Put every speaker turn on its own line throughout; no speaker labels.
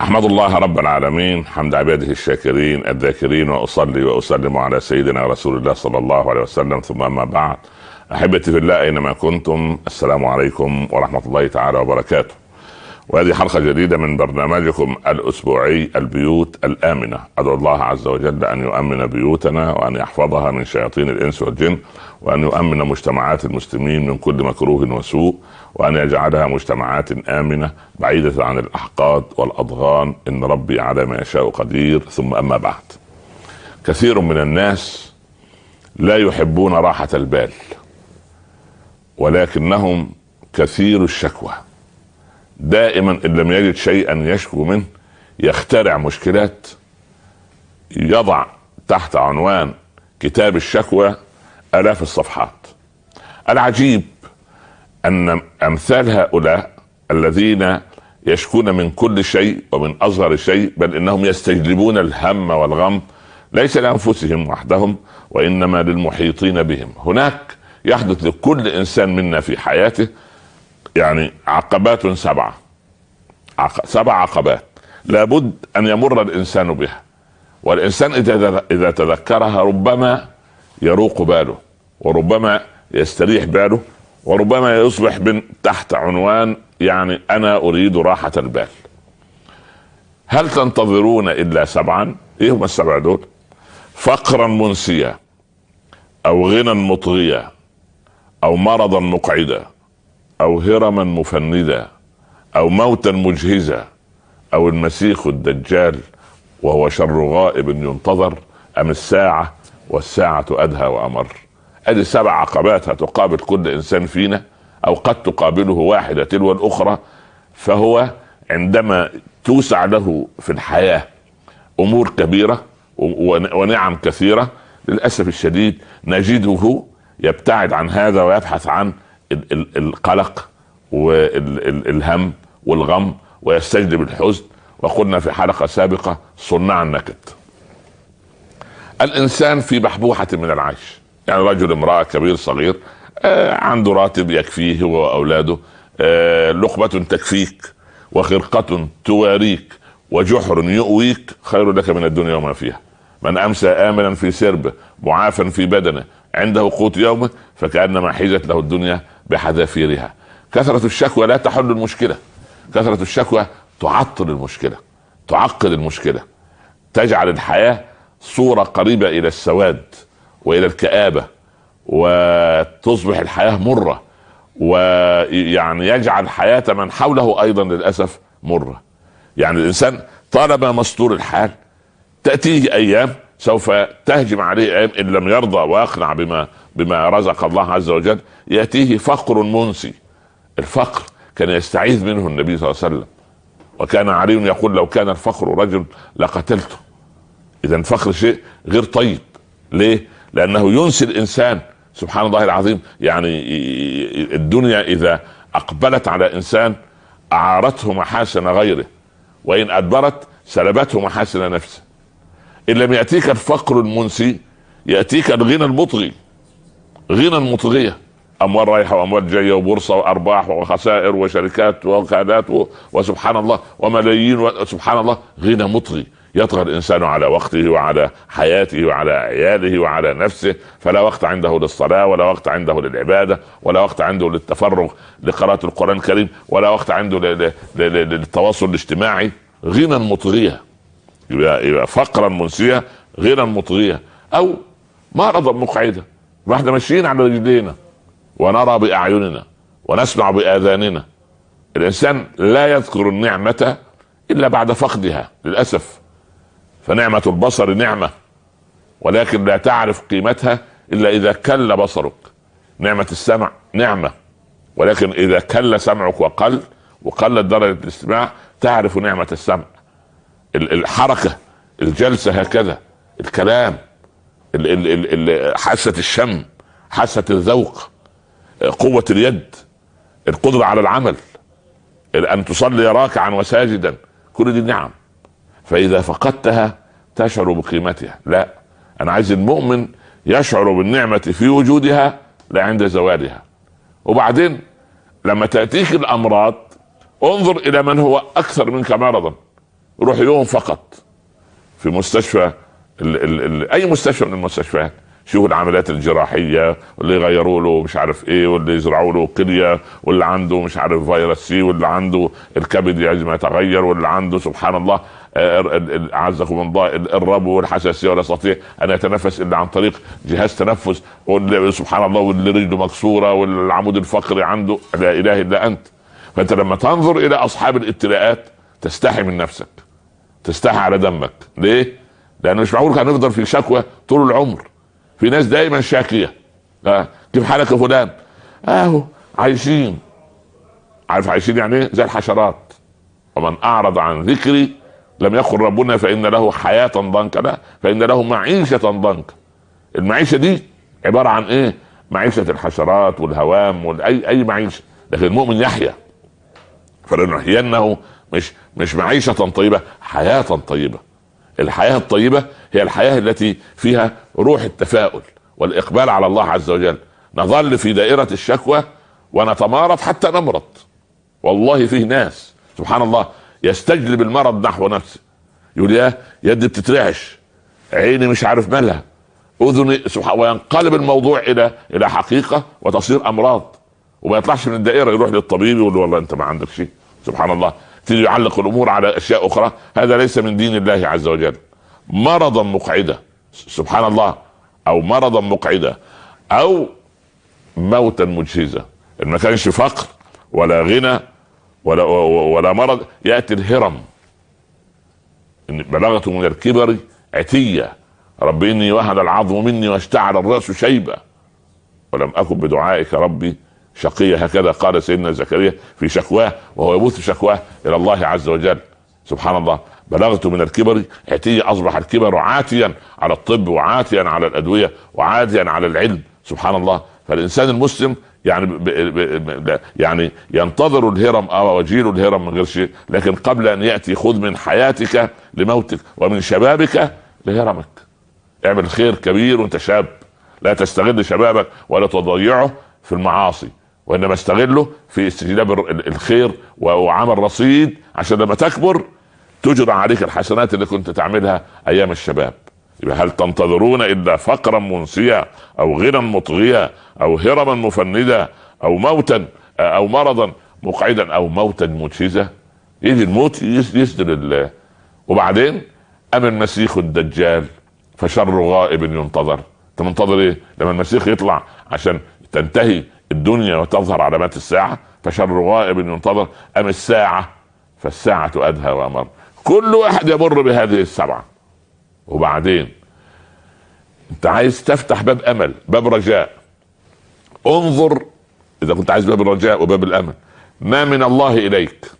أحمد الله رب العالمين حمد عباده الشاكرين الذاكرين وأصلي وأسلم على سيدنا رسول الله صلى الله عليه وسلم. ثم أما بعد أحبتي في الله أينما كنتم السلام عليكم ورحمة الله تعالى وبركاته. وهذه حلقة جديدة من برنامجكم الأسبوعي البيوت الآمنة. أدعو الله عز وجل أن يؤمن بيوتنا وأن يحفظها من شياطين الإنس والجن وأن يؤمن مجتمعات المسلمين من كل مكروه وسوء وأن يجعلها مجتمعات آمنة بعيدة عن الأحقاد والأضغان. إن ربي على ما يشاء قدير. ثم أما بعد. كثير من الناس لا يحبون راحة البال ولكنهم كثير الشكوى. دائما إن لم يجد شيئا يشكو منه يخترع مشكلات يضع تحت عنوان كتاب الشكوى آلاف الصفحات. العجيب أن أمثال هؤلاء الذين يشكون من كل شيء ومن أصغر شيء بل إنهم يستجلبون الهم والغم ليس لأنفسهم وحدهم وإنما للمحيطين بهم. هناك يحدث لكل إنسان منا في حياته يعني عقبات سبعة. عق... سبع عقبات. لابد أن يمر الإنسان بها. والإنسان إذا إذا تذكرها ربما يروق باله وربما يستريح باله وربما يصبح من تحت عنوان يعني أنا أريد راحة البال. هل تنتظرون إلا سبعا؟ إيه هم السبع دول؟ فقرا منسيا أو غنى مطغيا أو مرضا مقعدا. أو هرما مفندا أو موتا مجهزا أو المسيخ الدجال وهو شر غائب ينتظر أم الساعة؟ والساعة أدهى وأمر. أدي سبع عقبات هتقابل كل إنسان فينا أو قد تقابله واحدة تلو الأخرى فهو عندما توسع له في الحياة أمور كبيرة ونعم كثيرة للأسف الشديد نجده يبتعد عن هذا ويبحث عن القلق والهم والغم ويستجلب الحزن. وقلنا في حلقة سابقة صناع النكد. الإنسان في بحبوحه من العيش. يعني رجل امرأة كبير صغير آه عنده راتب يكفيه هو وأولاده آه لقمة تكفيك وخرقة تواريك وجحر يؤويك خير لك من الدنيا وما فيها. من أمسى آمنا في سربه معافا في بدنه عنده قوت يومه فكأنما حيزت له الدنيا بحذافيرها. كثرة الشكوى لا تحل المشكلة. كثرة الشكوى تعطل المشكلة تعقد المشكلة. تجعل الحياة صورة قريبة إلى السواد وإلى الكآبة وتصبح الحياة مرة ويعني يجعل حياة من حوله أيضا للأسف مرة. يعني الإنسان طالما مستور الحال تأتيه أيام سوف تهجم عليه أيام إن لم يرضى ويقنع بما بما رزق الله عز وجل يأتيه فقر منسي. الفقر كان يستعيذ منه النبي صلى الله عليه وسلم. وكان علي يقول لو كان الفقر رجل لقتلته. اذا الفقر شيء غير طيب. ليه؟ لأنه ينسي الإنسان. سبحان الله العظيم. يعني الدنيا إذا أقبلت على إنسان أعارته محاسن غيره. وإن أدبرت سلبته محاسن نفسه. إن لم يأتيك الفقر المنسي يأتيك الغنى المطغي. غنى مطغيه أموال رايحة وأموال جاية وبورصة وأرباح وخسائر وشركات ووكالات وسبحان الله وملايين وسبحان الله. غنى مطغي يطغى الإنسان على وقته وعلى حياته وعلى عياله وعلى نفسه. فلا وقت عنده للصلاة ولا وقت عنده للعبادة ولا وقت عنده للتفرغ لقراءة القرآن الكريم ولا وقت عنده للتواصل الاجتماعي. غنى مطغيه يبقى فقرا منسيه غنى مطغيه أو مرضا مقعدا. وإحنا ماشيين على رجلينا ونرى بأعيننا ونسمع بآذاننا. الإنسان لا يذكر النعمة إلا بعد فقدها للأسف. فنعمة البصر نعمة ولكن لا تعرف قيمتها إلا إذا كل بصرك. نعمة السمع نعمة ولكن إذا كل سمعك وقل وقلت درجة الاستماع تعرف نعمة السمع. الحركة الجلسة هكذا الكلام حاسة الشم حاسة الذوق قوة اليد القدرة على العمل أن تصلي راكعا وساجدا كل دي نعم. فإذا فقدتها تشعر بقيمتها. لا أنا عايز المؤمن يشعر بالنعمة في وجودها لا عند زوالها. وبعدين لما تأتيك الأمراض انظر إلى من هو أكثر منك مرضا. روح يوم فقط. في مستشفى ال ال ال أي مستشفى من المستشفيات. شوفوا العمليات الجراحية واللي يغيروا له مش عارف إيه واللي يزرعوا له كلية واللي عنده مش عارف فيروس سي واللي عنده الكبد يجب يتغير واللي عنده سبحان الله أعزكم الله الربو والحساسيه ولا يستطيع أن يتنفس إلا عن طريق جهاز تنفس سبحان الله واللي رجله مكسورة والعمود الفقري عنده لا إله إلا أنت. فأنت لما تنظر إلى أصحاب الابتلاءات تستحي من نفسك تستحي على دمك. ليه؟ لأنه مش معقول هنفضل في شكوى طول العمر. في ناس دايما شاكية. آه. كيف حالك يا فلان؟ أهو عايشين. عارف عايشين يعني إيه؟ زي الحشرات. ومن أعرض عن ذكري لم يقل ربنا فإن له حياة ضنكا. لا فإن له معيشة ضنكا. المعيشة دي عبارة عن إيه؟ معيشة الحشرات والهوام واي أي معيشة. لكن المؤمن يحيا. فلنحيينه. مش مش معيشة طيبة حياة طيبة. الحياة الطيبة هي الحياة التي فيها روح التفاؤل والإقبال على الله عز وجل. نظل في دائرة الشكوى ونتمارض حتى نمرض. والله فيه ناس سبحان الله يستجلب المرض نحو نفسه. يقول يا يدي بتترعش عيني مش عارف مالها. أذني سبحان وينقلب الموضوع إلى إلى حقيقة وتصير أمراض. وما يطلعش من الدائرة يروح للطبيب يقول له والله أنت ما عندك شيء. سبحان الله. تيجي يعلق الأمور على أشياء أخرى هذا ليس من دين الله عز وجل. مرضا مقعدا سبحان الله أو مرضا مقعدا أو موتا مجهزا إن ما كانش فقر ولا غنى ولا ولا مرض يأتي الهرم. إن بلغت من الكبر عتية. رب إني وهن العظم مني واشتعل الرأس شيبا ولم أكن بدعائك ربي شقية هكذا قال سيدنا زكريا في شكواه وهو يبث شكواه إلى الله عز وجل. سبحان الله. بلغت من الكبر عتية أصبح الكبر عاتيا على الطب وعاتيا على الأدوية وعاتيا على العلم. سبحان الله. فالإنسان المسلم يعني ب ب يعني ينتظر الهرم أو وجيل الهرم من غير شيء لكن قبل أن يأتي خذ من حياتك لموتك ومن شبابك لهرمك. اعمل خير كبير وانت شاب. لا تستغل شبابك ولا تضيعه في المعاصي. وإنما استغله في استجلاب الخير وعمل رصيد عشان لما تكبر تجرى عليك الحسنات اللي كنت تعملها أيام الشباب. يبقى هل تنتظرون إلا فقرا منسيا أو غنى مطغيا أو هرما مفندا أو موتا أو مرضا مقعدا أو موتا مجهزا؟ يجي الموت يسدل الله وبعدين اما المسيح الدجال فشر غائب ينتظر. أنت منتظر إيه؟ لما المسيح يطلع عشان تنتهي الدنيا وتظهر علامات الساعة فشر غائب ينتظر أم الساعة؟ فالساعة أدهى وأمر. كل واحد يمر بهذه السبعة. وبعدين أنت عايز تفتح باب أمل باب رجاء. انظر إذا كنت عايز باب الرجاء وباب الأمل. ما من الله إليك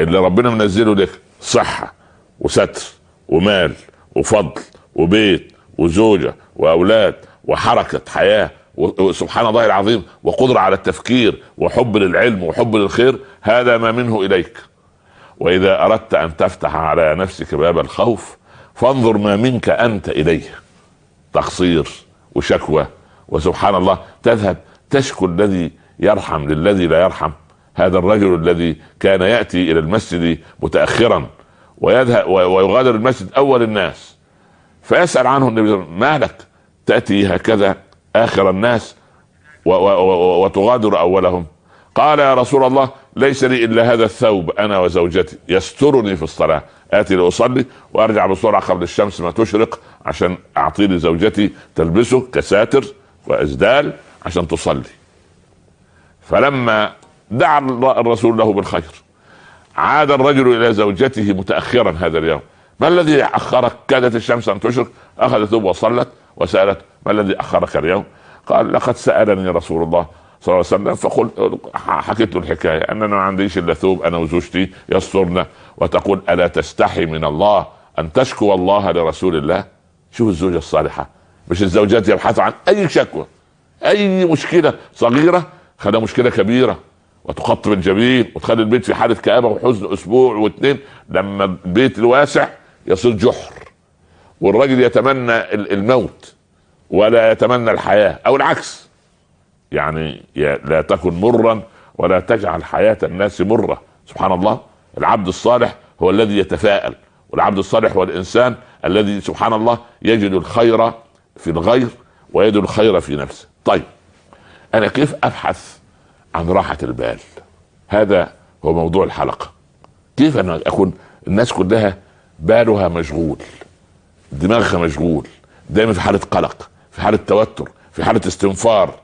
اللي ربنا منزله لك صحة وستر ومال وفضل وبيت وزوجة وأولاد وحركة حياة وسبحان الله العظيم وقدرة على التفكير وحب للعلم وحب للخير هذا ما منه إليك. وإذا أردت أن تفتح على نفسك باب الخوف فانظر ما منك أنت إليه. تقصير وشكوى وسبحان الله تذهب تشكو الذي يرحم للذي لا يرحم. هذا الرجل الذي كان يأتي إلى المسجد متأخرا ويذهب ويغادر المسجد أول الناس فيسأل عنه النبي ما لك؟ تأتي هكذا؟ آخر الناس وتغادر أولهم. قال يا رسول الله ليس لي إلا هذا الثوب أنا وزوجتي. يسترني في الصلاة. آتي لأصلي وأرجع بسرعة قبل الشمس ما تشرق عشان أعطي لزوجتي تلبسه كساتر وأزدال عشان تصلي. فلما دعا الرسول له بالخير عاد الرجل إلى زوجته متأخرا هذا اليوم. ما الذي أخرك؟ كادت الشمس أن تشرق أخذت ثوب وصلت. وسألت ما الذي أخرك اليوم؟ قال لقد سألني رسول الله صلى الله عليه وسلم فقلت حكيت له الحكاية ان أنا ما عنديش إلا ثوب أنا وزوجتي يسترنا وتقول ألا تستحي من الله أن تشكو الله لرسول الله شوف الزوجة الصالحة مش الزوجات يبحثوا عن أي شكوى أي مشكلة صغيرة خليها مشكلة كبيرة وتقطب الجبين وتخلي البيت في حالة كآبة وحزن أسبوع واثنين لما البيت الواسع يصير جحر والرجل يتمنى الموت ولا يتمنى الحياة أو العكس. يعني لا تكن مرا ولا تجعل حياة الناس مرة. سبحان الله العبد الصالح هو الذي يتفاءل والعبد الصالح هو الإنسان الذي سبحان الله يجد الخير في الغير ويجد الخير في نفسه. طيب أنا كيف أبحث عن راحة البال؟ هذا هو موضوع الحلقة. كيف أنا أكون الناس كلها بالها مشغول؟ دماغها مشغول دايما في حالة قلق في حالة توتر في حالة استنفار.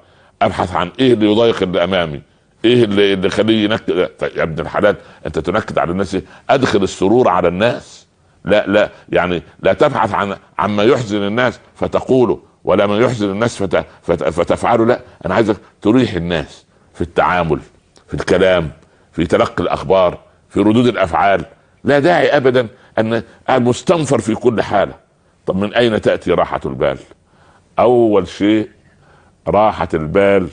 أبحث عن إيه اللي يضايق اللي أمامي؟ إيه اللي اللي يخليه ينكد يا ابن الحلال أنت تنكد على الناس؟ أدخل السرور على الناس. لا لا يعني لا تبحث عن عما يحزن الناس فتقوله ولا ما يحزن الناس فت فت فتفعله. لا أنا عايزك تريح الناس في التعامل في الكلام في تلقي الأخبار في ردود الأفعال. لا داعي ابدا أن مستنفر في كل حالة. طب من أين تأتي راحة البال؟ أول شيء راحة البال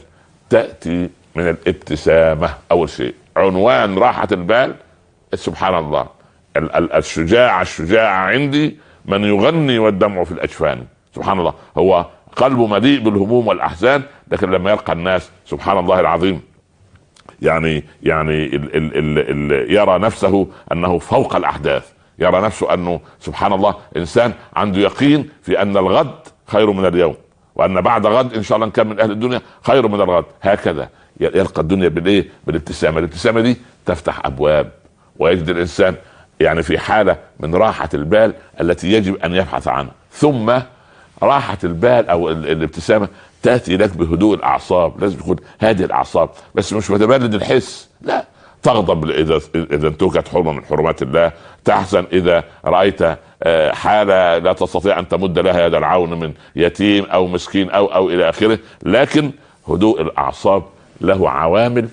تأتي من الابتسامة أول شيء. عنوان راحة البال سبحان الله الشجاع الشجاع عندي من يغني والدمع في الأجفان. سبحان الله. هو قلبه مليء بالهموم والأحزان لكن لما يلقى الناس سبحان الله العظيم يعني يعني ال ال ال ال يرى نفسه أنه فوق الأحداث. يرى نفسه أنه سبحان الله إنسان عنده يقين في أن الغد خير من اليوم وأن بعد غد إن شاء الله كان من أهل الدنيا خير من الغد. هكذا يلقى الدنيا بالإيه؟ بالابتسامة. الابتسامة دي تفتح أبواب ويجد الإنسان يعني في حالة من راحة البال التي يجب أن يبحث عنها. ثم راحة البال أو الابتسامة تأتي لك بهدوء الأعصاب. لازم تكون هادي الأعصاب بس مش متبرد الحس لا تغضب إذا إذا انتهكت حرمة من حرمات الله تحزن إذا رأيت آه، حالة لا تستطيع أن تمد لها يد العون من يتيم أو مسكين أو أو إلى آخره. لكن هدوء الأعصاب له عوامل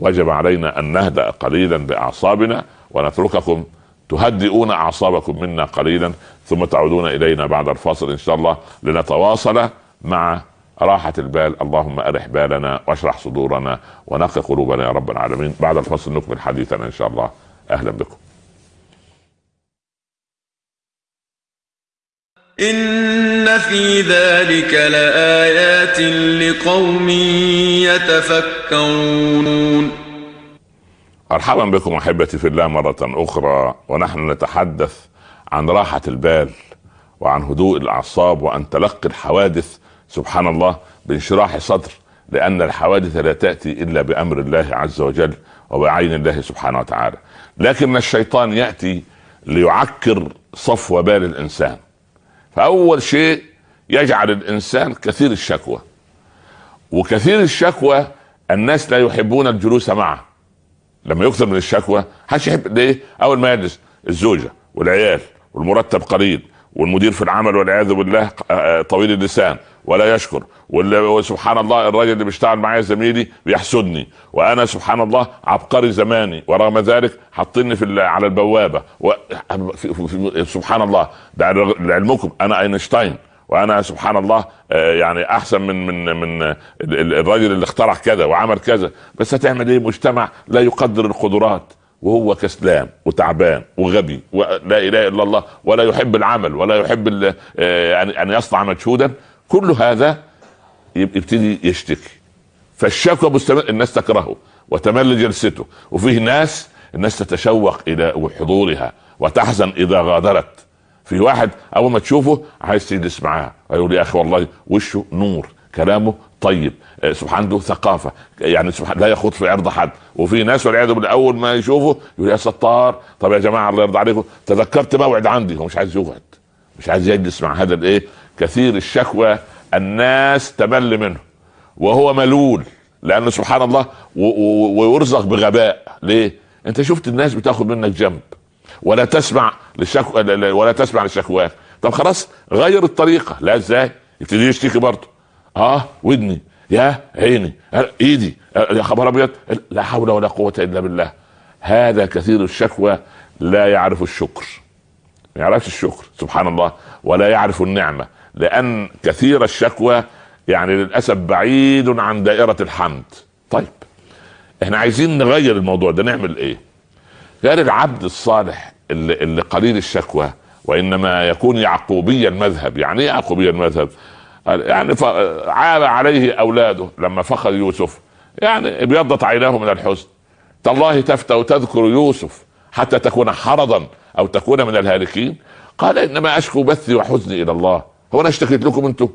وجب علينا أن نهدأ قليلا بأعصابنا ونترككم تهدئون أعصابكم منا قليلا ثم تعودون إلينا بعد الفاصل إن شاء الله لنتواصل مع راحة البال. اللهم أرح بالنا واشرح صدورنا ونقي قلوبنا يا رب العالمين. بعد الفصل نكمل حديثنا إن شاء الله. أهلا بكم.
إن في ذلك لآيات لقوم يتفكرون.
مرحبا بكم أحبتي في الله مرة أخرى ونحن نتحدث عن راحة البال وعن هدوء الأعصاب وعن تلقي الحوادث. سبحان الله بانشراح صدر لأن الحوادث لا تأتي إلا بأمر الله عز وجل وبعين الله سبحانه وتعالى. لكن الشيطان يأتي ليعكر صفو بال الإنسان. فأول شيء يجعل الإنسان كثير الشكوى. وكثير الشكوى الناس لا يحبون الجلوس معه. لما يكثر من الشكوى حدش يحب ليه أول ما يجلس الزوجة والعيال والمرتب قليل والمدير في العمل والعياذ بالله آه، طويل اللسان. ولا يشكر. وسبحان الله الراجل اللي بيشتغل معايا زميلي بيحسدني. وأنا سبحان الله عبقري زماني. ورغم ذلك حاطيني في على البوابة. و... سبحان الله. ده لعلمكم. أنا أينشتاين. وأنا سبحان الله آه، يعني أحسن من من من الراجل اللي اخترع كذا وعمل كذا. بس هتعمل إيه؟ مجتمع لا يقدر القدرات. وهو كسلان وتعبان وغبي. ولا إله إلا الله. ولا يحب العمل. ولا يحب آه، أن يصنع مجهودا. كل هذا يبتدي يشتكي. فالشكوى مستمر الناس تكرهه وتمل جلسته وفيه ناس الناس تتشوق إلى حضورها وتحزن إذا غادرت. في واحد أول ما تشوفه عايز تجلس معاه يقول يا أخي والله وشه نور كلامه طيب آه، سبحان عنده ثقافة يعني سبحان لا يخوض في عرض حد وفي ناس والعياذ بالله أول ما يشوفه يقول يا ستار طب يا جماعة الله يرضى عليكم تذكرت موعد عندي هو مش عايز يقعد مش عايز يجلس مع هذا الإيه كثير الشكوى الناس تمل منه وهو ملول لأنه سبحان الله ويرزق بغباء. ليه؟ أنت شفت الناس بتاخذ منك جنب ولا تسمع للشكوى ولا تسمع لشكواك طب خلاص غير الطريقة. لا إزاي؟ يبتدي يشتكي برضه. آه ودني. يا عيني. إيدي. يا خبر أبيض. لا حول ولا قوة إلا بالله. هذا كثير الشكوى لا يعرف الشكر. ما يعرفش الشكر سبحان الله ولا يعرف النعمة. لأن كثير الشكوى يعني للأسف بعيد عن دائرة الحمد. طيب إحنا عايزين نغير الموضوع ده نعمل إيه؟ غير العبد الصالح اللي, اللي قليل الشكوى وإنما يكون يعقوبي المذهب يعني إيه يعقوبي المذهب يعني عاب عليه أولاده لما فقد يوسف. يعني ابيضت عيناه من الحزن. تالله تفتى تذكر يوسف حتى تكون حرضا أو تكون من الهالكين. قال إنما أشكو بثي وحزني إلى الله. هو أنا اشتكيت لكم أنتم.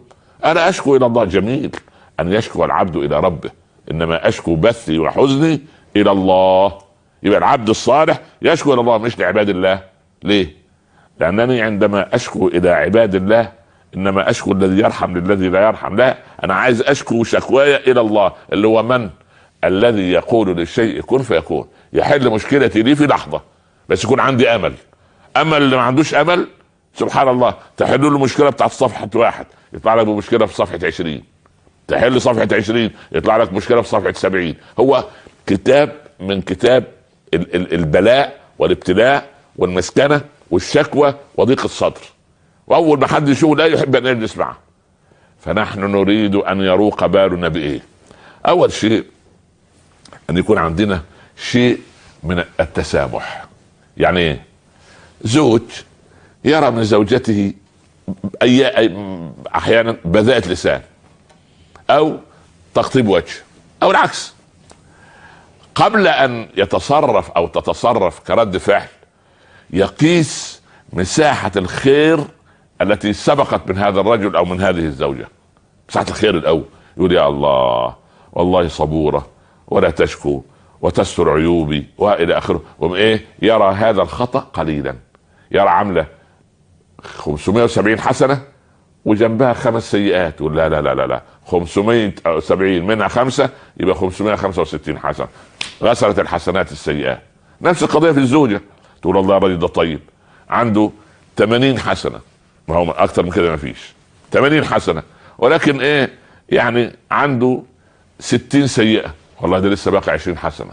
أنا أشكو إلى الله جميل. أن يشكو العبد إلى ربه. إنما أشكو بثي وحزني إلى الله. يبقى العبد الصالح يشكو إلى الله مش لعباد الله. ليه؟ لأنني عندما أشكو إلى عباد الله إنما أشكو الذي يرحم للذي لا يرحم لا أنا عايز أشكو شكواي إلى الله اللي هو من؟ الذي يقول للشيء كن فيكون. يحل مشكلتي لي في لحظة. بس يكون عندي أمل. أمل اللي ما عندوش أمل سبحان الله تحل له المشكلة بتاعت صفحة واحد يطلع لك بمشكله في صفحة 20 تحل صفحة 20 يطلع لك مشكلة في صفحة 70 هو كتاب من كتاب ال- ال- البلاء والابتلاء والمسكنة والشكوى وضيق الصدر. وأول ما حد يشوفه لا يحب أن يجلس معه. فنحن نريد أن يروق بالنا بإيه؟ أول شيء أن يكون عندنا شيء من التسامح. يعني إيه؟ زوج يرى من زوجته أي- أحيانا بذاءة لسان أو تقطيب وجه أو العكس. قبل أن يتصرف أو تتصرف كرد فعل يقيس مساحة الخير التي سبقت من هذا الرجل أو من هذه الزوجة. مساحة الخير الأول. يقول يا الله والله صبورة ولا تشكو وتستر عيوبي وإلى آخره. وإيه؟ يرى هذا الخطأ قليلا. يرى عاملة 570 حسنة وجنبها خمس سيئات. لا لا لا لا لا. 570 منها خمسة يبقى 565 حسنة غسلت الحسنات السيئات. نفس القضية في الزوجة. تقول الله الراجل ده طيب. عنده 80 حسنة. ما هو أكثر من كده ما فيش. 80 حسنة. ولكن إيه؟ يعني عنده 60 سيئة. والله ده لسه باقي 20 حسنة.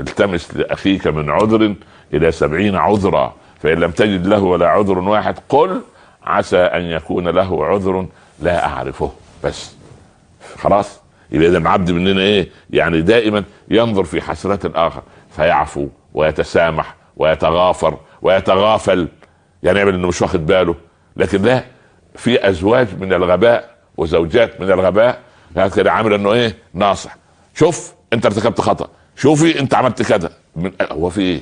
التمس لأخيك من عذر إلى سبعين عذرا. فإن لم تجد له ولا عذر واحد قل عسى أن يكون له عذر لا أعرفه. بس خلاص يبقى إذا العبد مننا إيه؟ يعني دائما ينظر في حسنات الآخر فيعفو ويتسامح ويتغافر ويتغافل. يعني يعمل إنه مش واخد باله. لكن لا في أزواج من الغباء وزوجات من الغباء كده عامل إنه إيه؟ ناصح. شوف أنت ارتكبت خطأ شوفي أنت عملت كذا. هو في إيه؟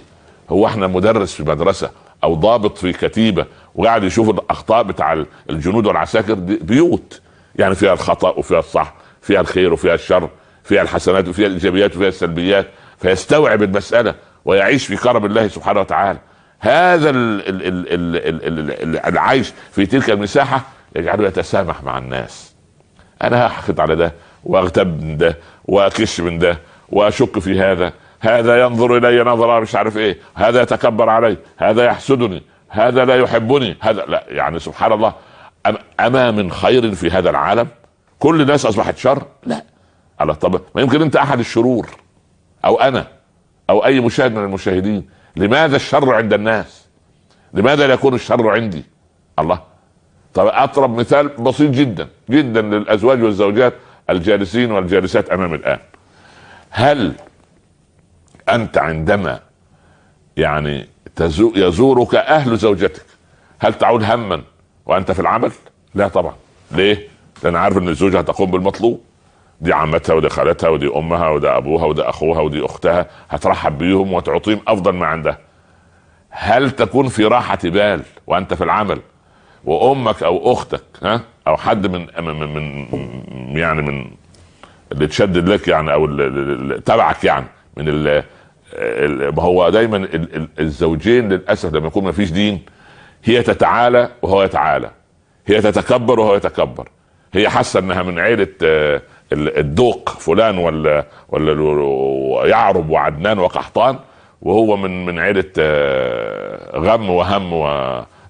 هو إحنا مدرس في مدرسة. أو ضابط في كتيبة وقاعد يشوف الأخطاء بتاع الجنود والعساكر بيوت. يعني فيها الخطأ وفيها الصح فيها الخير وفيها الشر فيها الحسنات وفيها الإيجابيات وفيها السلبيات. فيستوعب المسألة ويعيش في كرم الله سبحانه وتعالى. هذا ال ال ال ال ال ال ال العيش في تلك المساحة يجعله يتسامح مع الناس. أنا هحقد على ده وأغتب من ده وأكش من ده وأشك في هذا. هذا ينظر إلي نظرة مش عارف إيه. هذا يتكبر علي. هذا يحسدني. هذا لا يحبني. هذا لا. يعني سبحان الله. اما من خير في هذا العالم؟ كل الناس أصبحت شر؟ لا. على طب ما يمكن أنت أحد الشرور. أو أنا. أو أي مشاهد من المشاهدين. لماذا الشر عند الناس؟ لماذا لا يكون الشر عندي؟ الله. طب اضرب مثال بسيط جدا. جدا للأزواج والزوجات الجالسين والجالسات امامي الآن. هل أنت عندما يعني يزورك أهل زوجتك هل تعود هما وأنت في العمل؟ لا طبعا. ليه؟ لأن عارف إن الزوجة هتقوم بالمطلوب. دي عمتها ودي خالتها ودي أمها ودي أبوها ودي أخوها ودي أختها هترحب بيهم وتعطيهم أفضل ما عندها. هل تكون في راحة بال وأنت في العمل؟ وأمك أو أختك ها؟ أو حد من من, من يعني من اللي تشدد لك يعني أو تبعك يعني من ما هو دايما ال- ال- الزوجين للأسف لما يكون ما فيش دين هي تتعالى وهو يتعالى. هي تتكبر وهو يتكبر. هي حاسة إنها من عيلة آه، ال- الدوق فلان ولا ولا يعرب وعدنان وقحطان وهو من من عيلة آه، غم وهم و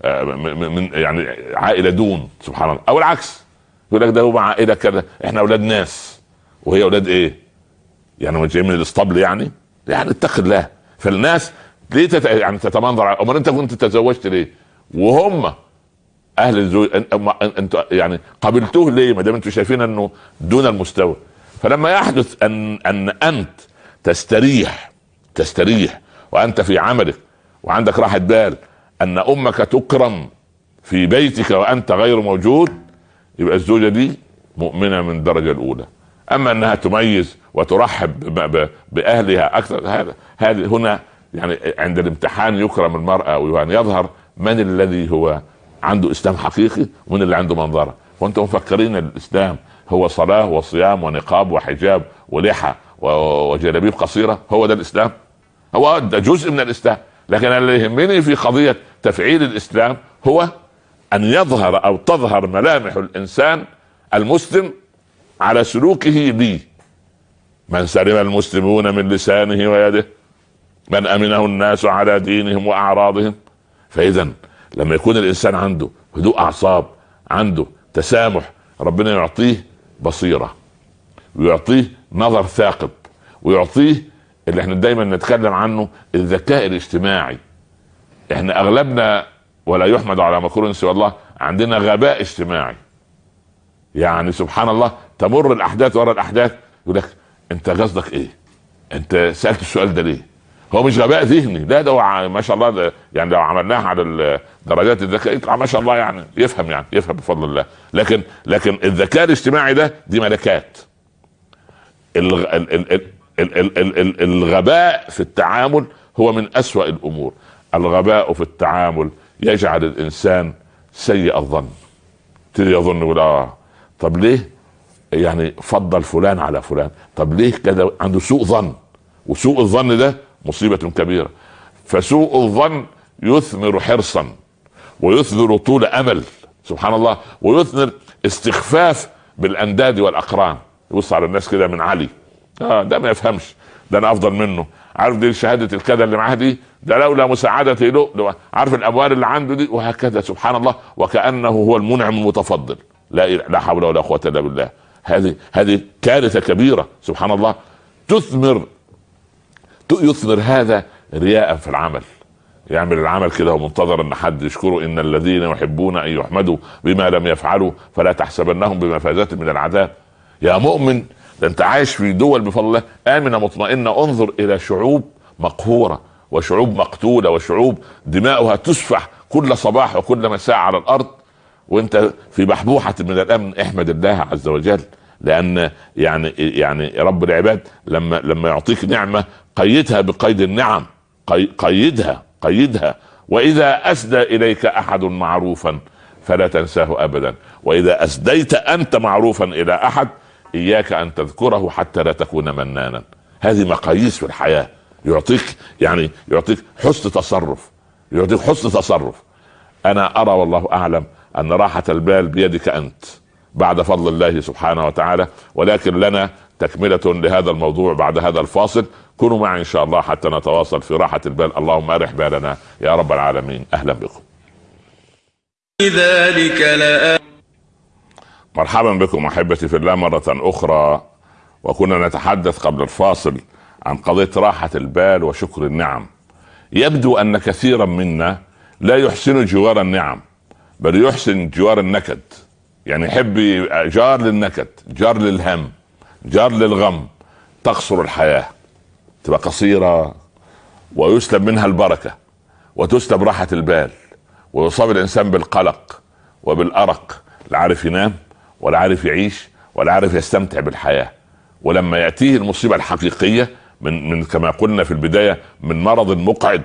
آه، من يعني عائلة دون سبحان الله. أو العكس يقول لك ده هو عائلة كذا. إحنا أولاد ناس. وهي أولاد إيه؟ يعني مش جاي من الاسطبل يعني؟ يعني اتق الله فالناس ليه تت... يعني تتمنظر أمال أنت كنت تزوجت ليه؟ وهم أهل الزوج أن- أما- انت يعني قبلتوه ليه؟ ما دام أنتم شايفين أنه دون المستوى. فلما يحدث ان أن أنت تستريح تستريح وأنت في عملك وعندك راحة بال أن أمك تكرم في بيتك وأنت غير موجود يبقى الزوجة دي مؤمنة من الدرجة الأولى. أما أنها تميز وترحب بأهلها أكثر. هذا هذه هنا يعني عند الامتحان يكرم المرأة وأن يظهر من الذي هو عنده إسلام حقيقي ومن اللي عنده منظرة. وأنتم مفكرين الإسلام هو صلاة وصيام ونقاب وحجاب ولحى وجلابيب قصيرة؟ هو ده الإسلام؟ هو ده جزء من الإسلام. لكن اللي يهمني في قضية تفعيل الإسلام هو أن يظهر أو تظهر ملامح الإنسان المسلم على سلوكه لي. من سلم المسلمون من لسانه ويده من أمنه الناس على دينهم وأعراضهم. فاذا لما يكون الإنسان عنده هدوء أعصاب عنده تسامح ربنا يعطيه بصيرة ويعطيه نظر ثاقب ويعطيه اللي إحنا دايما نتكلم عنه الذكاء الاجتماعي. إحنا أغلبنا ولا يحمد على مكروه سوى الله عندنا غباء اجتماعي. يعني سبحان الله تمر الأحداث ورا الأحداث يقول لك انت قصدك إيه؟ انت سألت السؤال ده ليه؟ هو مش غباء ذهني. لا ده هو ما شاء الله ده يعني لو عملناها على درجات الذكاء يطلع ما شاء الله يعني يفهم يعني يفهم بفضل الله. لكن لكن الذكاء الاجتماعي ده دي ملكات. الغباء في التعامل هو من أسوأ الأمور. الغباء في التعامل يجعل الإنسان سيء الظن. تبتدي يظن يقول آه. طب ليه؟ يعني فضل فلان على فلان. طب ليه كده عنده سوء ظن. وسوء الظن ده مصيبة كبيرة. فسوء الظن يثمر حرصا ويثمر طول أمل سبحان الله ويثمر استخفاف بالأنداد والأقران. يبص على الناس كده من علي. آه ده ما يفهمش. ده أنا أفضل منه. عارف دي شهادة الكذا اللي معاه دي؟ ده لولا مساعدتي له. عارف الاموال اللي عنده دي؟ وهكذا سبحان الله. وكأنه هو المنعم المتفضل. لا لا حول ولا قوة إلا بالله. هذه هذه كارثة كبيرة سبحان الله. تثمر يثمر هذا رياء في العمل. يعمل العمل كده ومنتظر إن حد يشكره إن الذين يحبون أن يحمدوا بما لم يفعلوا فلا تحسبنهم بمفازات من العذاب. يا مؤمن ده أنت عايش في دول بفضل الله آمنة مطمئنة انظر إلى شعوب مقهورة وشعوب مقتولة وشعوب دماؤها تسفح كل صباح وكل مساء على الأرض. وانت في بحبوحه من الأمن احمد الله عز وجل. لأن يعني يعني رب العباد لما لما يعطيك نعمة قيدها بقيد النعم. قيدها قيدها. وإذا أسدى إليك أحد معروفا فلا تنساه ابدا. وإذا أسديت أنت معروفا إلى أحد إياك أن تذكره حتى لا تكون منانا. هذه مقاييس في الحياة. يعطيك يعني يعطيك حسن تصرف. يعطيك حسن تصرف. أنا أرى والله أعلم أن راحة البال بيدك أنت بعد فضل الله سبحانه وتعالى. ولكن لنا تكملة لهذا الموضوع بعد هذا الفاصل. كونوا معي إن شاء الله حتى نتواصل في راحة البال. اللهم أرح بالنا يا رب العالمين. أهلا بكم. ذلك لآ... مرحبا بكم أحبتي في الله مرة أخرى. وكنا نتحدث قبل الفاصل عن قضية راحة البال وشكر النعم. يبدو أن كثيرا منا لا يحسن جوار النعم. بل يحسن جوار النكد. يعني يحب جار للنكد جار للهم جار للغم. تقصر الحياة تبقى قصيرة ويسلب منها البركة وتسلب راحة البال ويصاب الإنسان بالقلق وبالأرق لا عارف ينام ولا عارف يعيش ولا عارف يستمتع بالحياة. ولما يأتيه المصيبة الحقيقية من من كما قلنا في البداية من مرض مقعد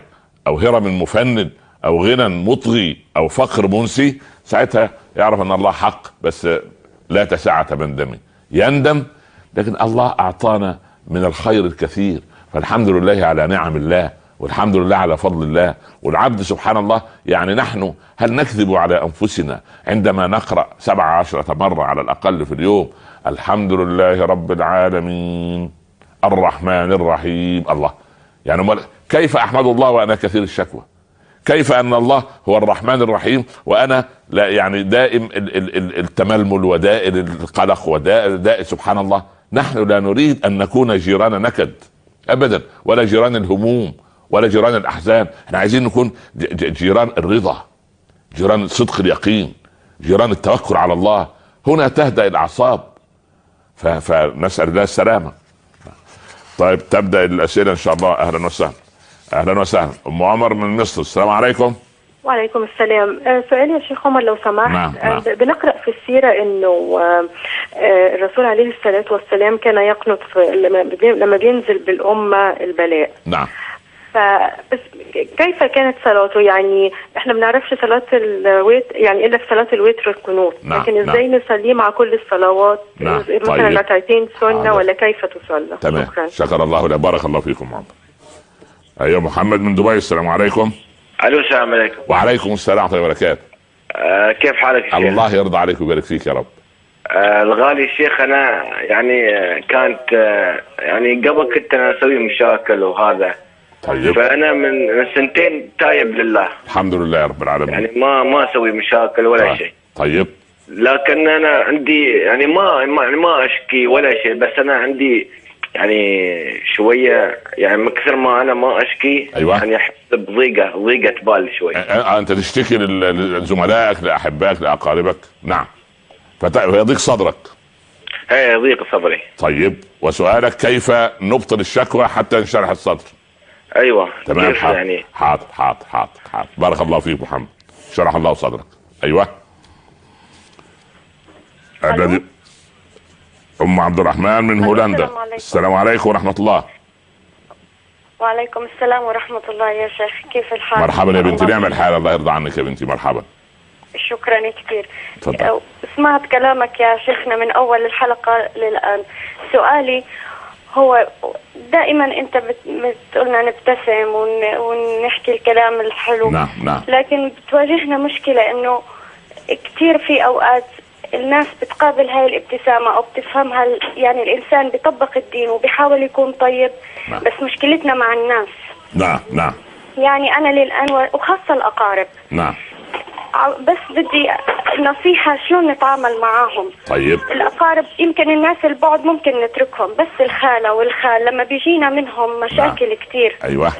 أو هرم مفند أو غنى مطغي أو فقر منسي ساعتها يعرف أن الله حق بس لا تسعة من دمه. يندم لكن الله أعطانا من الخير الكثير. فالحمد لله على نعم الله والحمد لله على فضل الله والعبد سبحان الله يعني نحن هل نكذب على أنفسنا عندما نقرأ سبع عشرة مرة على الأقل في اليوم؟ الحمد لله رب العالمين. الرحمن الرحيم. الله. يعني كيف أحمد الله وأنا كثير الشكوى؟ كيف أن الله هو الرحمن الرحيم وأنا لا يعني دائم التململ ودائر القلق ودائر سبحان الله. نحن لا نريد أن نكون جيران نكد ابدا ولا جيران الهموم ولا جيران الأحزان. إحنا عايزين نكون جيران الرضا جيران صدق اليقين جيران التوكل على الله. هنا تهدأ الأعصاب. فنسأل الله السلامة. طيب تبدأ الأسئلة إن شاء الله. أهلا وسهلا. أهلا وسهلا. أم عمر من مصر السلام عليكم.
وعليكم السلام. آه، سؤالي يا شيخ عمر لو سمحت.
نعم. نعم.
آه، بنقرأ في السيرة إنه آه، الرسول عليه الصلاة والسلام كان يقنط لما لما بينزل بالأمة البلاء.
نعم.
فبس كيف كانت صلاته؟ يعني إحنا ما بنعرفش صلاة الويت يعني إلا في صلاة الوتر القنوت
نعم،
لكن إزاي نصليه مع كل الصلوات؟
نعم،
مثلا
طيب.
ركعتين سنة
حاضر.
ولا كيف تصلى؟
تمام.
شكرا.
شكر الله لك. بارك الله فيكم محمد أيوه محمد من دبي السلام عليكم.
ألو السلام عليكم.
وعليكم السلام ورحمة الله وبركاته.
آه كيف حالك يا شيخ؟
الله يرضى عليك ويبارك فيك يا رب.
آه الغالي الشيخ أنا يعني آه كانت آه يعني قبل كنت أنا أسوي مشاكل وهذا.
طيب.
فأنا من من سنتين تايب لله.
الحمد لله يا رب العالمين.
يعني ما ما أسوي مشاكل ولا
طيب.
شيء.
طيب.
لكن أنا عندي يعني ما ما يعني ما أشكي ولا شيء بس أنا عندي يعني شوية يعني من كثر ما أنا ما أشكي
أيوة.
يعني أحس بضيقة ضيقة بال شوي.
آه، أنت تشتكي لزملائك لأحبائك لأقاربك؟ نعم. فيضيق صدرك.
هي ضيق صبري
طيب وسؤالك كيف نبطل الشكوى حتى ينشرح الصدر؟
أيوه
تمام
كيف
حاضر.
يعني؟
حاضر حاضر حاضر حاضر. بارك الله فيك محمد. شرح الله صدرك. أيوه. الذي أم عبد الرحمن من هولندا.
السلام عليكم.
السلام عليكم ورحمة الله.
وعليكم السلام ورحمة الله يا شيخ. كيف الحال؟
مرحبا يا بنتي. نعم الحال الله يرضى عنك يا بنتي. مرحبا.
شكرا كثير.
تفضل.
سمعت كلامك يا شيخنا من أول الحلقة للآن. سؤالي هو دائما أنت بت- بتقولنا نبتسم ون- ونحكي الكلام الحلو.
نعم نعم.
لكن بتواجهنا مشكلة إنه كثير في أوقات الناس بتقابل هاي الابتسامة أو بتفهمها يعني الإنسان بيطبق الدين وبيحاول يكون طيب
نعم.
بس مشكلتنا مع الناس.
نعم نعم.
يعني أنا للآن وخاصة الأقارب.
نعم.
بس بدي نصيحة شلون نتعامل معاهم.
طيب.
الأقارب يمكن الناس البعد ممكن نتركهم بس الخالة والخال لما بيجينا منهم مشاكل كتير.
أيوه.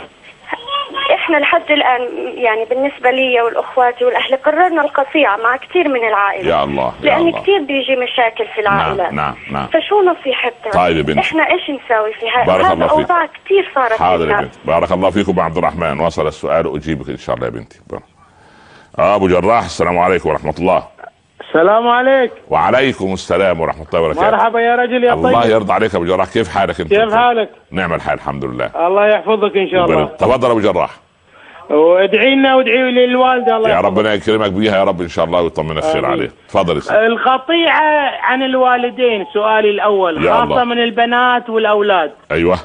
إحنا لحد الآن يعني بالنسبة لي والأخواتي والأهل قررنا القطيعة مع كثير من العائلة.
يا الله يا
لأن
الله.
كثير بيجي مشاكل في العائلات
نعم نعم نعم.
فشو نصيحتنا؟
طيب يا بنتي.
إحنا إيش نساوي في هاي
بارك
هذا
الله فيك.
أوضاع كثير صارت
حاضر. بنتي بارك الله فيكم عبد الرحمن. وصل السؤال وأجيبك إن شاء الله يا بنتي. آه أبو جراح السلام عليكم ورحمة الله.
السلام عليك.
وعليكم السلام ورحمة الله وبركاته.
مرحبا يا رجل يا
الله
طيب.
يرضى عليك يا أبو جراح. كيف حالك أنت؟
كيف حالك؟
نعم الحال الحمد لله.
الله يحفظك إن شاء الله.
تفضل أبو جراح.
وادعي لنا وادعي للوالدة الله
يا. ربنا يكرمك بيها يا رب إن شاء الله ويطمن الخير
آمين.
عليه تفضل يا سيدي.
القطيعة عن الوالدين سؤالي الأول
يا
خاصة
الله.
من البنات والأولاد
أيوه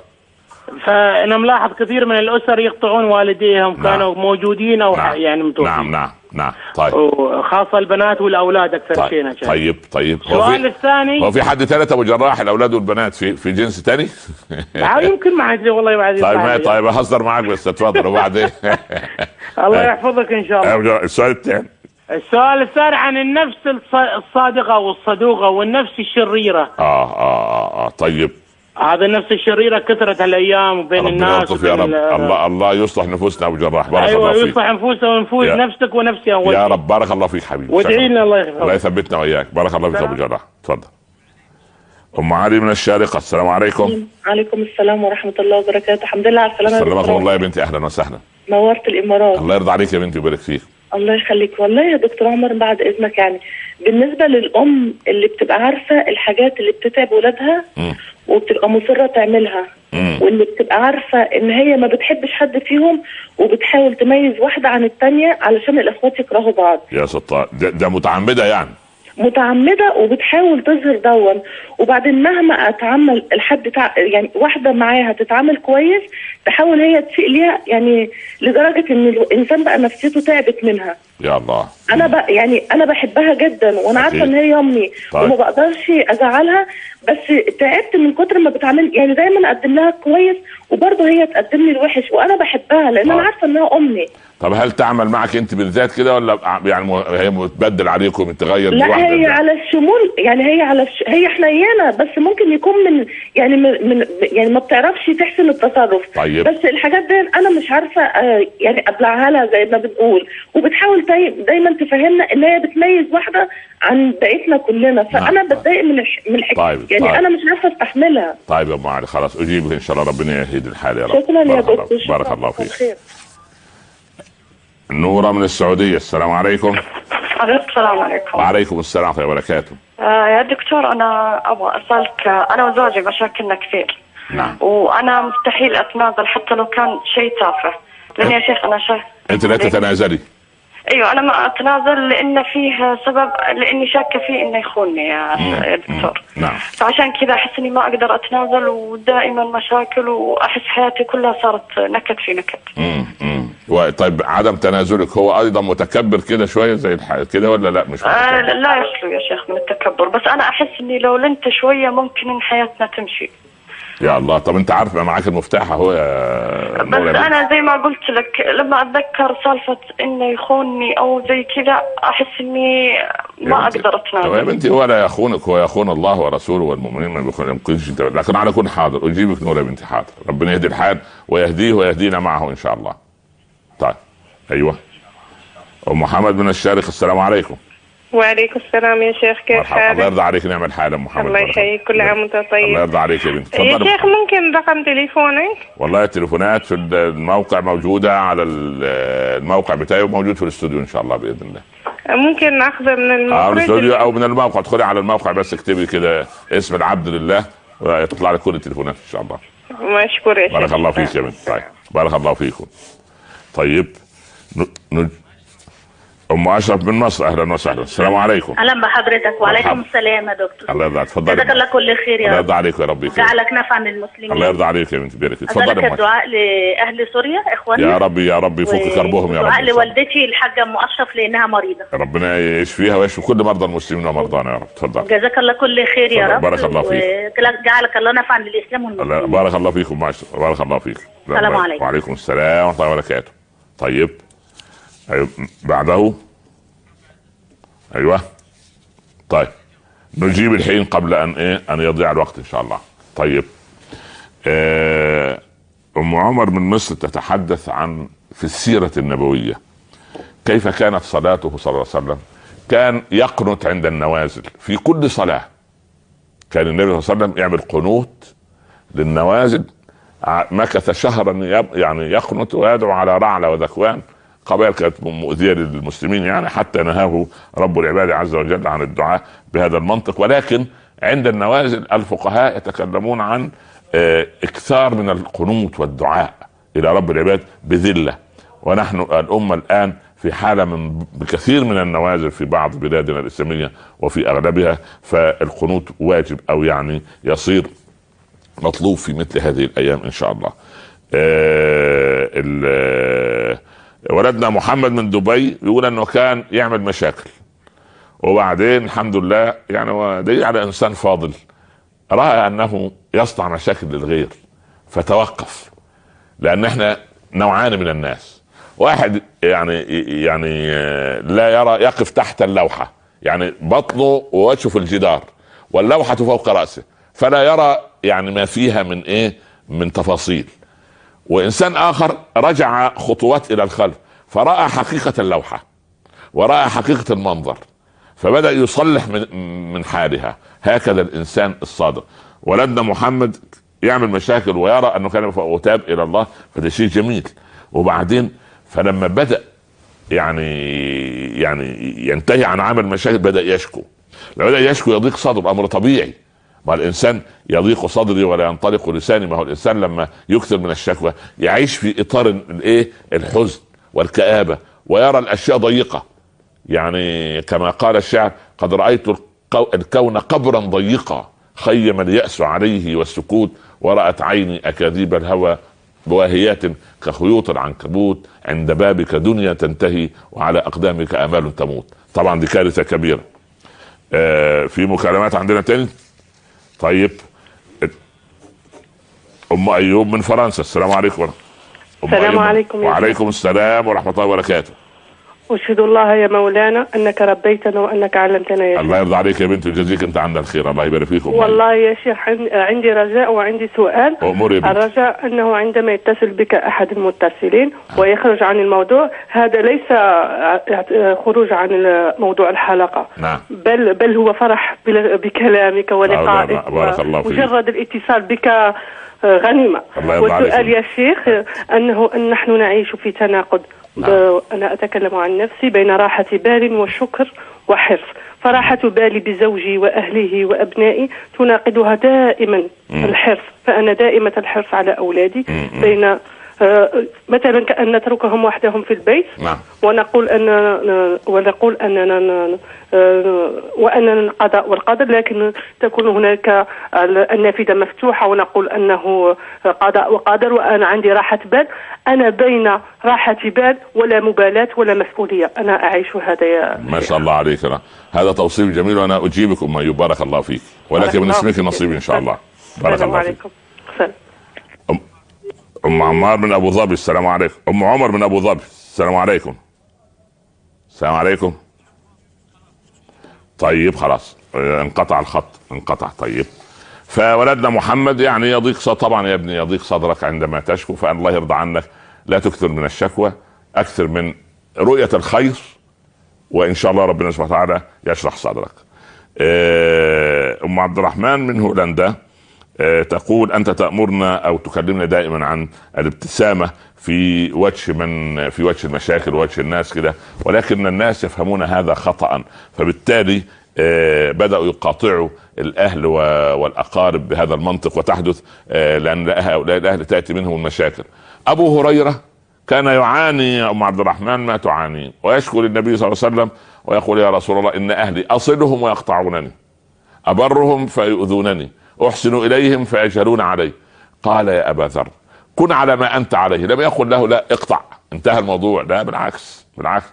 فأنا ملاحظ كثير من الأسر يقطعون والديهم
نعم.
كانوا موجودين أو
نعم
يعني متوفين
نعم نعم نعم طيب.
وخاصة البنات والأولاد أكثر شيء
طيب
نشأ.
طيب طيب. هو
السؤال الثاني.
هو في حد ثالث أبو جراح الأولاد والبنات في في جنس تاني
آه، يمكن ما ادري والله ادري
طيب ما. طيب أهزر معك بس تفضل وبعدين؟
الله يحفظك إن شاء الله.
السؤال الثاني.
السؤال الثاني عن النفس الص- الصادقة والصدوقة والنفس الشريرة.
آه آه آه, آه. طيب.
هذا النفس الشريرة كثرت الأيام بين
ربنا
الناس
يا
وبين
رب.
ال-
الله الله يصلح نفوسنا أبو جراح. بارك
أيوة
الله فيك.
يصلح نفوسنا ونفوس
يا-
نفسك ونفسي
يا. رب بارك الله فيك حبيبي.
وادعي. لنا الله يحفظك.
الله يثبتنا وإياك. بارك الله فيك أبو جراح. تفضل. أم علي من الشارقة. السلام عليكم.
عليكم السلام ورحمة الله وبركاته. الحمد لله على
سلمكم
دكتور
الله يا بنتي. أهلا وسهلا.
نورت الإمارات.
الله يرضى عليك يا بنتي ويبارك فيك.
الله يخليك والله يا دكتور عمر بعد إذنك يعني بالنسبة للأم اللي بتبقى عارفة الحاجات اللي بتتعب ولادها. وبتبقى مصرة تعملها. واللي بتبقى عارفة إن هي ما بتحبش حد فيهم وبتحاول تميز واحدة عن التانية علشان الإخوات يكرهوا بعض
يا ستار ده, ده متعمدة يعني
متعمدة وبتحاول تظهر دون وبعدين مهما اتعامل الحد تع... يعني واحدة معاها تتعامل كويس تحاول هي تسيء ليها يعني لدرجة إن الإنسان بقى نفسيته تعبت منها.
يا الله
أنا بقى يعني أنا بحبها جدا وأنا
عارفة.
إن هي امي
طيب.
وما بقدرش أزعلها بس تعبت من كتر ما بتعامل يعني دايما أقدم لها كويس وبرضه هي تقدم لي الوحش وأنا بحبها لأن
طيب.
أنا عارفة إنها أمي
طب هل تعمل معك أنت بالذات كده ولا يعني هي متبدل عليكم تغير
لا هي
ده؟
على الشمول يعني هي على الش... هي حنينة بس ممكن يكون من يعني من, من يعني ما بتعرفش تحسن التصرف
طيب.
بس الحاجات دي أنا مش عارفة آه يعني أبلعها لها زي ما بنقول وبتحاول داي... دايما تفهمنا إن هي بتميز واحدة عن بقيتنا كلنا. فأنا
نعم.
بتضايق من الح... من الحكاية.
طيب،
يعني
طيب.
أنا مش عارفة أستحملها.
طيب يا أم علي خلاص اجيبك إن شاء الله ربنا يهدي الحال يا رب.
شكرا يا
بارك الله-
دكتور
بارك الله فيك. نورة من السعودية السلام عليكم.
السلام عليكم.
وعليكم السلام ورحمة الله وبركاته.
آه يا دكتور أنا أبغى أسألك أنا وزوجي مشاكلنا كثير.
نعم.
وأنا مستحيل أتنازل حتى لو كان شيء تافه. لأن يا شيخ أنا شاك
أنت لا تتنازلي.
أيوه أنا ما أتنازل لأن فيه سبب لأني شاكة فيه إنه يخونني يا دكتور
نعم
فعشان كذا أحس إني ما أقدر أتنازل ودائما مشاكل وأحس حياتي كلها صارت نكد في نكد
مم. مم. و- طيب عدم تنازلك هو أيضا متكبر كده شوية زي الح... كده ولا لا مش
آه؟ لا يخلو يا شيخ من التكبر بس أنا أحس إني لو لنت شوية ممكن إن حياتنا تمشي
يا الله. طب انت عارف بقى معاك المفتاح اهو يا
بس
يا.
أنا زي ما قلت لك لما أتذكر سالفة إنه يخونني أو زي كذا أحس إني ما أقدر
طب يا
اتنازل
بنتي هو لا يخونك هو يخون الله ورسوله والمؤمنين ما يمكنش أنت. لكن على كل حاضر. أجيبك نور يا بنتي حاضر. ربنا يهدي الحال ويهديه ويهدينا معه إن شاء الله. طيب. أيوه. أم محمد من الشارق السلام عليكم.
وعليكم السلام يا شيخ كيف
مرحبا. الله
حالك؟
يرضى عليك نعم الحال ام محمد
الله يحييك كل عام وأنت
الله
طيب
يرضى عليك يا بنتي
يا
تفضلي
شيخ ممكن رقم تليفونك؟
والله التليفونات في الموقع موجودة على ال- الموقع بتاعي وموجود في الاستوديو إن شاء الله بإذن الله.
ممكن ناخذه من
آه من
المخرج؟
الاستوديو أو من الموقع. ادخلي على الموقع بس اكتبي كده اسم العبد لله ويطلع لك كل التليفونات إن شاء الله.
مشكور يا شيخ.
بارك الله فيك يا بنت. طيب بارك الله فيكم. طيب ن... ن... أم أشرف من مصر أهلا وسهلا. السلام عليكم.
أهلا بحضرتك. وعليكم. السلام يا دكتور.
الله يرضى عليك. تفضلي.
جزاك الله كل خير
الله
يا رب.
يرضى عليك يا رب.
جعلك نفعا للمسلمين.
الله يرضى عليك يا بنت. تفضلي
أسألك
يا.
الدعاء لأهل سوريا إخواني.
يا رب يا رب يفك كربهم يا رب.
دعاء لوالدتي الحاجة أم أشرف لأنها مريضة.
ربنا يشفيها ويشفي كل مرضى المسلمين ومرضانا يا رب. تفضل.
جزاك الله كل خير يا. رب.
بارك الله فيك.
وجعلك الله نفعا للإسلام
الله-
والمسلمين
بارك الله فيكم الله. بارك الله فيك.
السلام عليكم.
وعليكم السلام ورحمة الله وبركاته. طيب. بعده. أيوه. طيب نجيب الحين قبل أن إيه أن يضيع الوقت إن شاء الله. طيب آه، أم عمر من مصر تتحدث عن في السيرة النبوية. كيف كانت صلاته صلى الله عليه وسلم؟ كان يقنت عند النوازل في كل صلاة. كان النبي صلى الله عليه وسلم يعمل قنوت للنوازل. مكث شهرا يعني يقنت ويدعو على رعلة وذكوان. قبائل كانت مؤذية للمسلمين يعني حتى نهاه رب العباد عز وجل عن الدعاء بهذا المنطق ولكن عند النوازل الفقهاء يتكلمون عن آه، إكثار من القنوت والدعاء إلى رب العباد بذلة ونحن الأمة الآن في حالة من بكثير من النوازل في بعض بلادنا الإسلامية وفي أغلبها فالقنوت واجب أو يعني يصير مطلوب في مثل هذه الأيام إن شاء الله. ال- آه، ولدنا محمد من دبي بيقول إنه كان يعمل مشاكل. وبعدين الحمد لله يعني هو دليل على إنسان فاضل. رأى أنه يصنع مشاكل للغير فتوقف. لأن إحنا نوعان من الناس. واحد يعني يعني لا يرى يقف تحت اللوحة. يعني بطنه ووجهه في الجدار واللوحة فوق رأسه. فلا يرى يعني ما فيها من إيه؟ من تفاصيل. وإنسان آخر رجع خطوات إلى الخلف فرأى حقيقة اللوحة ورأى حقيقة المنظر فبدأ يصلح من من حالها. هكذا الإنسان الصادق. ولدنا محمد يعمل مشاكل ويرى أنه كان وتاب إلى الله فده شيء جميل. وبعدين فلما بدأ يعني يعني ينتهي عن عمل مشاكل بدأ يشكو. لما بدأ يشكو يضيق صدره أمر طبيعي. ما الإنسان يضيق صدري ولا ينطلق لساني. ما هو الإنسان لما يكثر من الشكوى يعيش في إطار الإيه؟ الحزن والكآبة ويرى الأشياء ضيقة. يعني كما قال الشاعر قد رأيت الكون قبرا ضيقا خيم اليأس عليه والسكوت ورأت عيني أكاذيب الهوى بواهيات كخيوط العنكبوت. عند بابك دنيا تنتهي وعلى أقدامك آمال تموت. طبعا دي كارثة كبيرة. آه في مكالمات عندنا تاني؟ طيب. أم أيوب من فرنسا. السلام عليكم
السلام. عليكم
وعليكم السلام ورحمة الله وبركاته.
أشهد الله يا مولانا أنك ربيتنا وأنك علمتنا يا شيخ.
الله يرضى عليك يا بنت ويجزيك انت عنا الخير الله يبارك فيكم
والله يا شيخ عن- عندي رجاء وعندي سؤال.
بنت.
الرجاء أنه عندما يتصل بك أحد المتصلين ويخرج عن الموضوع هذا ليس خروج عن موضوع الحلقة.
نعم.
بل بل هو فرح بكلامك ولقائك.
بارك- الله فيك.
مجرد الاتصال بك آه، غنيمة.
الله يرضى عليك.
والسؤال يا شيخ آه، أنه أن نحن نعيش في تناقض.
نعم.
ب- أنا أتكلم عن نفسي بين راحة بال وشكر وحرص فراحة بالي بزوجي وأهله وأبنائي تناقضها دائما. الحرص فأنا دائمة الحرص على أولادي. بين آه، مثلا كأن نتركهم وحدهم في البيت.
نعم.
ونقول أننا ونقول أننا آه، وأننا القضاء والقدر لكن تكون هناك ال- النافذة مفتوحة ونقول أنه قضاء وقدر وأنا عندي راحة بال. أنا بين راحة بال ولا مبالاة ولا مسؤولية. أنا أعيش هذا يا
ما شاء الله عليك. أنا. هذا توصيف جميل وأنا اجيبك ام ايوب بارك الله فيك. ولكن من اسمك نصيب إن شاء الله. بارك الله فيك.
عليكم.
أم عمار من أبو ظبي السلام عليكم. أم عمر من أبو ظبي السلام عليكم. السلام عليكم. طيب خلاص. انقطع الخط انقطع. طيب. فولدنا محمد يعني يضيق طبعا يا ابني يضيق صدرك عندما تشكو فأن الله يرضى عنك. لا تكثر من الشكوى أكثر من رؤية الخير وإن شاء الله ربنا سبحانه وتعالى يشرح صدرك. آه، أم عبد الرحمن من هولندا. تقول أنت تأمرنا أو تكلمنا دائما عن الابتسامة في وجه من في وجه المشاكل ووجه الناس كده ولكن الناس يفهمون هذا خطا فبالتالي آه، بدأوا يقاطعوا الأهل والأقارب بهذا المنطق وتحدث آه، لأن هؤلاء الأهل تأتي منهم المشاكل. أبو هريرة كان يعاني أم عبد الرحمن ما تعانين ويشكو للنبي صلى الله عليه وسلم ويقول يا رسول الله إن أهلي أصلهم ويقطعونني أبرهم فيؤذونني. أحسن إليهم فيجهلون علي قال يا أبا ذر كن على ما أنت عليه. لم يقل له لا اقطع. انتهى الموضوع. لا بالعكس بالعكس.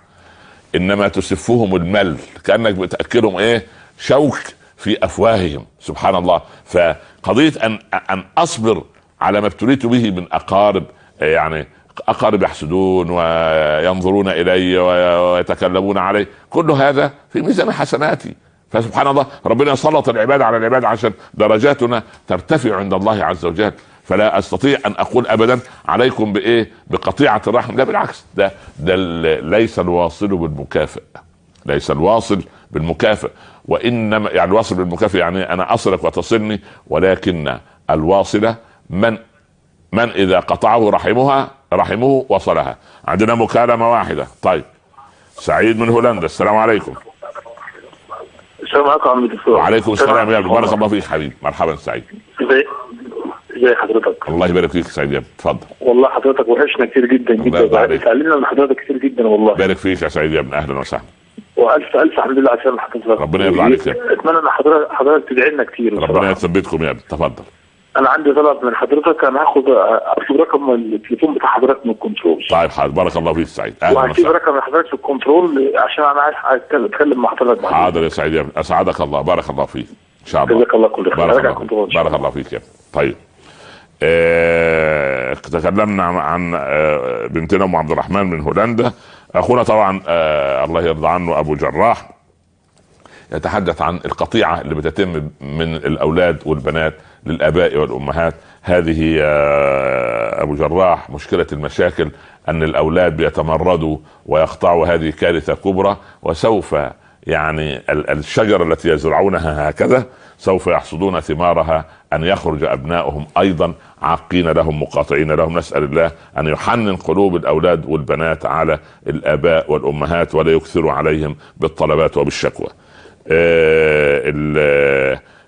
إنما تسفهم المل كأنك بتأكلهم إيه؟ شوك في أفواههم. سبحان الله. فقضية أن أن أصبر على ما ابتليت به من أقارب يعني أقارب يحسدون وينظرون إلي ويتكلمون علي. كل هذا في ميزان حسناتي. فسبحان الله ربنا سلط العباد على العباد عشان درجاتنا ترتفع عند الله عز وجل. فلا أستطيع أن أقول ابدا عليكم بإيه؟ بقطيعة الرحم. لا بالعكس ده ده ليس الواصل بالمكافئ ليس الواصل بالمكافئ وإنما يعني الواصل بالمكافئ يعني أنا أصلك وتصلني ولكن الواصله من من إذا قطعه رحمها رحمه وصلها. عندنا مكالمة واحدة. طيب سعيد من هولندا. السلام عليكم.
السلام عليكم عم الدكتور
وعليكم السلام يا بارك الله فيك حبيبي. مرحبا سعيد.
ازي ازي حضرتك.
الله يبارك فيك سعيد يا اتفضل.
والله حضرتك وحشنا كتير جدا جدا. اتعلمنا من حضرتك كتير جدا والله.
بارك فيك يا سعيد يا ابني أهلا وسهلا.
والف ألف الحمد لله على سلامة حضرتك
ربنا يرضى عليك يا ابني.
أتمنى إن حضرتك حضرتك تدعي لنا كتير
ربنا. يثبتكم يا ابني تفضل.
أنا عندي طلب من حضرتك أنا هاخد اكتب رقم التليفون بتاع حضرتك من الكنترول.
طيب حاضر. بارك الله فيك سعيد. أهلا
وهكتب رقم حضرتك في الكنترول عشان أنا عايز اتكلم مع حضرتك.
حاضر يا سعيد. يا ابني أسعدك الله. بارك الله فيك. إن شاء الله.
جزاك الله كل خير.
بارك الله بارك الله فيك يا ابني طيب. آه تكلمنا عن- عن آه بنتنا أم عبد الرحمن من هولندا. أخونا طبعا آه الله يرضى عنه أبو جراح يتحدث عن القطيعة اللي بتتم من الأولاد والبنات. للآباء والأمهات هذه يا أبو جراح مشكلة المشاكل أن الأولاد بيتمردوا ويقطعوا هذه كارثة كبرى وسوف يعني ال- الشجرة التي يزرعونها هكذا سوف يحصدون ثمارها أن يخرج أبنائهم أيضا عاقين لهم مقاطعين لهم نسأل الله أن يحنن قلوب الأولاد والبنات على الآباء والأمهات ولا يكثروا عليهم بالطلبات وبالشكوى.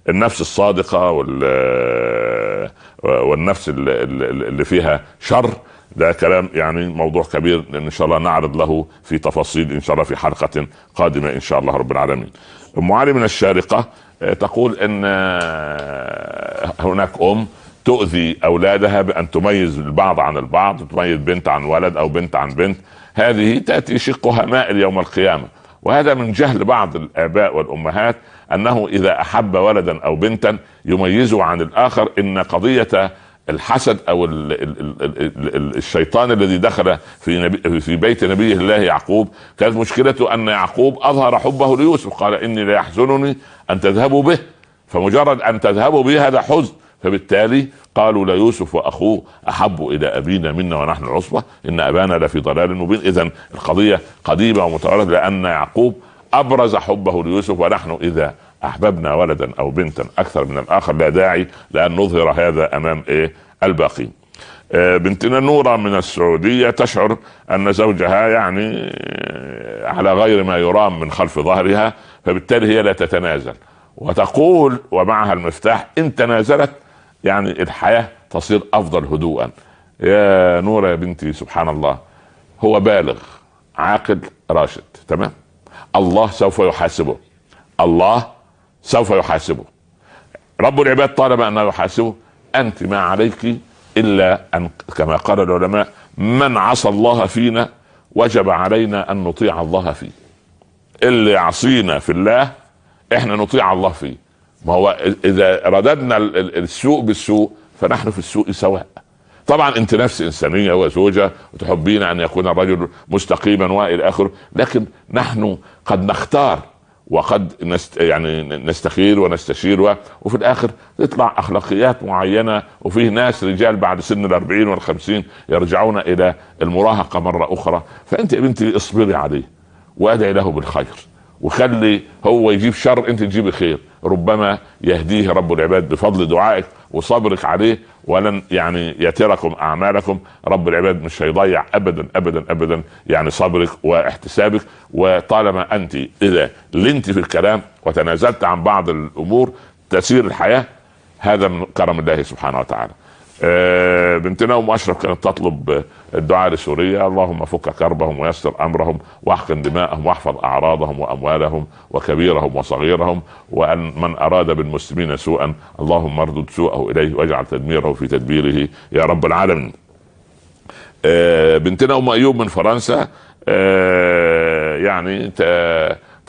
ال- النفس الصادقة وال- والنفس ال- ال- اللي فيها شر. ده كلام يعني موضوع كبير إن شاء الله نعرض له في تفاصيل إن شاء الله في حلقة قادمة إن شاء الله رب العالمين. ام علي من الشارقة آه، تقول إن آه، هناك أم تؤذي أولادها بأن تميز البعض عن البعض تميز بنت عن ولد أو بنت عن بنت. هذه تأتي شقها مائل يوم القيامة. وهذا من جهل بعض الآباء والأمهات أنه إذا أحب ولدا أو بنتا يميزه عن الآخر إن قضية الحسد أو ال ال ال ال ال الشيطان الذي دخل في نبي في بيت نبي الله يعقوب كانت مشكلته أن يعقوب أظهر حبه ليوسف قال إني لا يحزنني أن تذهبوا به فمجرد أن تذهبوا به هذا حزن فبالتالي قالوا ليوسف وأخوه أحب إلى أبينا منا ونحن عصبه إن أبانا لفي ضلال مبين. اذا القضية قديمة ومتوارده لأن يعقوب أبرز حبه ليوسف ونحن إذا أحببنا ولدا أو بنتا أكثر من الآخر لا داعي لأن نظهر هذا أمام إيه؟ الباقين آه، بنتنا نورة من السعودية تشعر أن زوجها يعني على غير ما يرام من خلف ظهرها فبالتالي هي لا تتنازل. وتقول ومعها المفتاح إن تنازلت يعني الحياة تصير أفضل هدوءا. يا نورة يا بنتي سبحان الله هو بالغ عاقل راشد تمام؟ الله سوف يحاسبه. الله سوف يحاسبه. رب العباد طالما أنه يحاسبه أنت ما عليك إلا أن كما قال العلماء من عصى الله فينا وجب علينا أن نطيع الله فيه. اللي يعصينا في الله إحنا نطيع الله فيه. ما هو إذا رددنا ال- ال- السوء بالسوء فنحن في السوء سواء. طبعا أنت نفس إنسانية وزوجة وتحبين أن يكون الرجل مستقيما وإلى آخره لكن نحن قد نختار وقد نست يعني نستخير ونستشير. وفي الآخر تطلع أخلاقيات معينة وفيه ناس رجال بعد سن الأربعين والخمسين يرجعون إلى المراهقة مرة أخرى فأنت يا بنتي اصبري عليه وأدعي له بالخير وخلي هو يجيب شر أنت تجيبي خير ربما يهديه رب العباد بفضل دعائك وصبرك عليه ولن يعني يتركم أعمالكم. رب العباد مش هيضيع ابدا ابدا ابدا يعني صبرك واحتسابك. وطالما أنت إذا لنت في الكلام وتنازلت عن بعض الأمور تسير الحياة هذا من كرم الله سبحانه وتعالى. آه، بنتنا ام أشرف كانت تطلب الدعاء لسوريا اللهم فك كربهم ويسر أمرهم واحقن دماءهم واحفظ أعراضهم وأموالهم وكبيرهم وصغيرهم وأن من أراد بالمسلمين سوءا اللهم اردد سوءه إليه واجعل تدميره في تدبيره يا رب العالمين. آه، بنتنا أم أيوب من فرنسا آه، يعني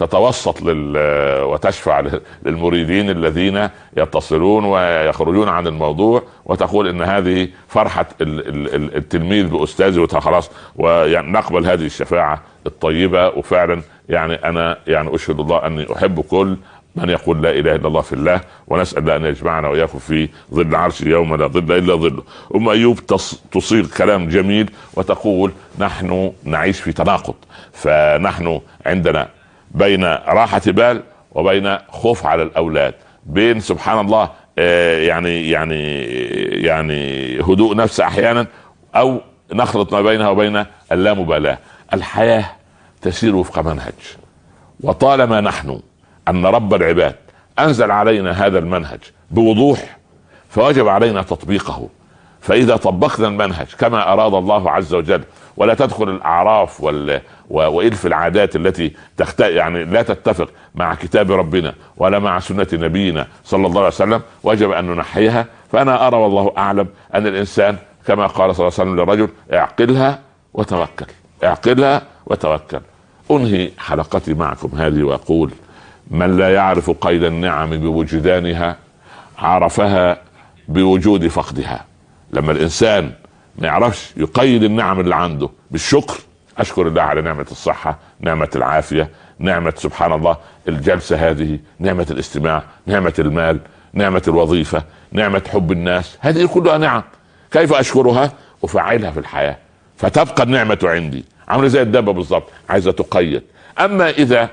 تتوسط لل وتشفع للمريدين الذين يتصلون ويخرجون عن الموضوع وتقول إن هذه فرحة ال- ال- ال- التلميذ باستاذه وخلاص ويعني نقبل هذه الشفاعة الطيبة وفعلا يعني أنا يعني أشهد الله أني أحب كل من يقول لا إله إلا الله في الله ونسأل الله أن يجمعنا وإياكم في ظل عرش يوم لا ظل إلا ظله. أم أيوب تص- تصيغ كلام جميل وتقول نحن نعيش في تناقض فنحن عندنا بين راحة بال وبين خوف على الأولاد. بين سبحان الله آه، يعني يعني يعني هدوء نفس أحيانا أو نخلط ما بينها وبين اللامبالاة. الحياة تسير وفق منهج. وطالما نحن أن رب العباد أنزل علينا هذا المنهج بوضوح فوجب علينا تطبيقه. فإذا طبقنا المنهج كما أراد الله عز وجل ولا تدخل الأعراف وال... وإلف العادات التي تخت... يعني لا تتفق مع كتاب ربنا ولا مع سنة نبينا صلى الله عليه وسلم وجب أن ننحيها. فأنا أرى والله أعلم أن الإنسان كما قال صلى الله عليه وسلم للرجل اعقلها وتوكل اعقلها وتوكل. أنهي حلقتي معكم هذه وأقول من لا يعرف قيد النعم بوجدانها عرفها بوجود فقدها. لما الإنسان ما يعرفش يقيد النعم اللي عنده بالشكر أشكر الله على نعمة الصحة نعمة العافية نعمة سبحان الله الجلسة هذه نعمة الاستماع نعمة المال نعمة الوظيفة نعمة حب الناس هذه كلها نعم. كيف أشكرها؟ أفعلها في الحياة. فتبقى النعمة عندي. عاملة زي الدابه بالضبط عايزة تقيد. أما إذا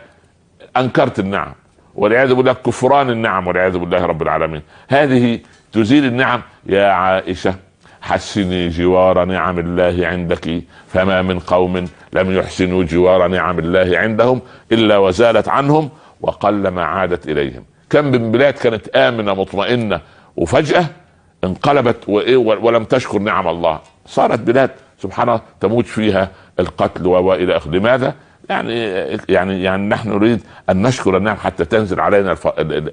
أنكرت النعم والعياذ بالله كفران النعم والعياذ بالله رب العالمين هذه تزيل النعم يا عائشة. حسني جوار نعم الله عندك فما من قوم لم يحسنوا جوار نعم الله عندهم إلا وزالت عنهم وقلما عادت إليهم كم من بلاد كانت آمنة مطمئنة وفجأة انقلبت وإيه ولم تشكر نعم الله صارت بلاد سبحان الله تموت فيها القتل وإلى آخره لماذا؟ يعني يعني يعني نحن نريد أن نشكر النعم حتى تنزل علينا.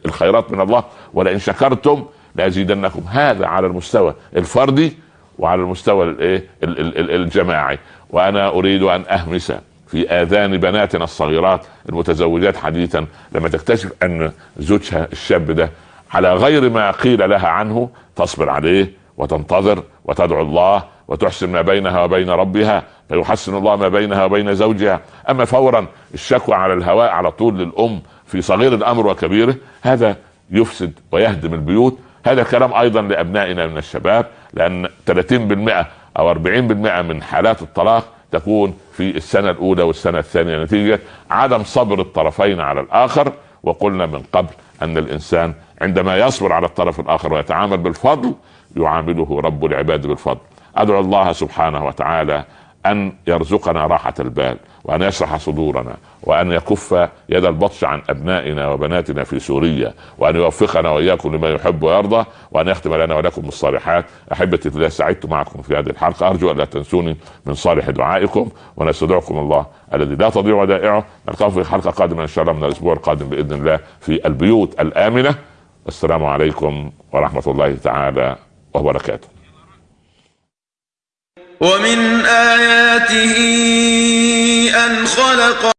الخيرات من الله ولئن شكرتم لأزيدنكم هذا على المستوى الفردي وعلى المستوى الايه ال- ال- ال- الجماعي. وأنا أريد أن أهمس في آذان بناتنا الصغيرات المتزوجات حديثا لما تكتشف أن زوجها الشاب ده على غير ما قيل لها عنه تصبر عليه وتنتظر وتدعو الله وتحسن ما بينها وبين ربها فيحسن الله ما بينها وبين زوجها. أما فورا الشكوى على الهواء على طول للأم في صغير الأمر وكبيره هذا يفسد ويهدم البيوت. هذا كلام أيضا لأبنائنا من الشباب. لأن 30% أو 40% من حالات الطلاق تكون في السنة الأولى والسنة الثانية. نتيجة عدم صبر الطرفين على الآخر وقلنا من قبل أن الإنسان عندما يصبر على الطرف الآخر ويتعامل بالفضل يعامله رب العباد بالفضل. أدعو الله سبحانه وتعالى أن يرزقنا راحة البال وأن يشرح صدورنا وأن يكف يد البطش عن أبنائنا وبناتنا في سوريا وأن يوفقنا وإياكم لما يحب ويرضى وأن يختم لنا ولكم بالصالحات أحبتي في الله سعدت معكم في هذه الحلقة. أرجو أن لا تنسوني من صالح دعائكم ونستودعكم الله الذي لا تضيع ودائعه. نلقاكم في حلقة قادمة إن شاء الله من الأسبوع القادم بإذن الله في البيوت الآمنة. السلام عليكم ورحمة الله تعالى وبركاته.
ومن آياته أن خلق